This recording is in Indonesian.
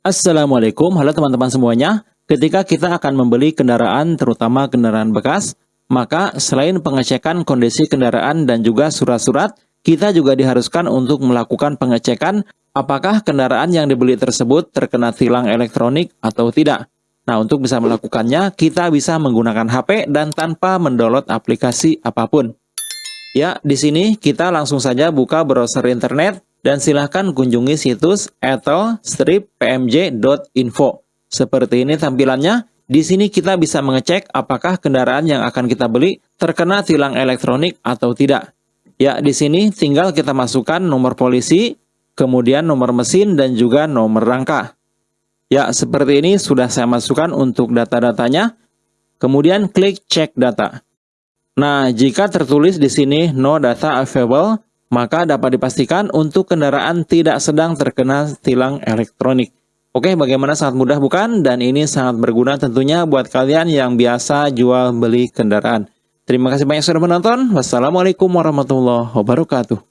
Assalamualaikum, halo teman-teman semuanya. Ketika kita akan membeli kendaraan, terutama kendaraan bekas, maka selain pengecekan kondisi kendaraan dan juga surat-surat, kita juga diharuskan untuk melakukan pengecekan apakah kendaraan yang dibeli tersebut terkena tilang elektronik atau tidak. Nah, untuk bisa melakukannya, kita bisa menggunakan HP dan tanpa mendownload aplikasi apa pun. Ya, di sini kita langsung saja buka browser internet dan silahkan kunjungi situs ethelstrippmj.info. Seperti ini tampilannya. Di sini kita bisa mengecek apakah kendaraan yang akan kita beli terkena tilang elektronik atau tidak. Ya, di sini tinggal kita masukkan nomor polisi, kemudian nomor mesin dan juga nomor rangka. Ya, seperti ini sudah saya masukkan untuk data-datanya. Kemudian klik cek data. Nah, jika tertulis di sini no data available, maka dapat dipastikan untuk kendaraan tidak sedang terkena tilang elektronik. Oke, bagaimana sangat mudah bukan? Dan ini sangat berguna tentunya buat kalian yang biasa jual beli kendaraan. Terima kasih banyak sudah menonton. Wassalamualaikum warahmatullahi wabarakatuh.